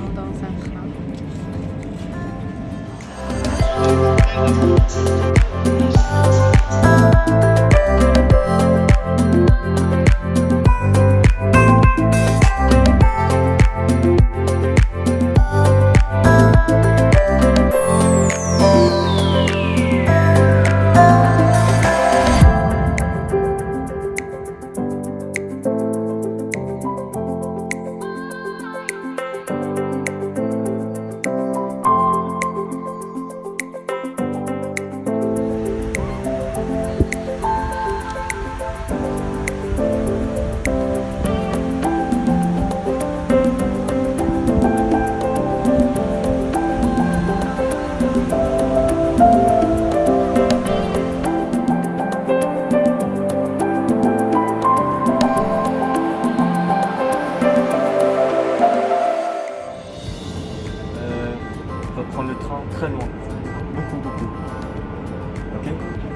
相当三十八。prendre le train très loin. Beaucoup, beaucoup. Ok?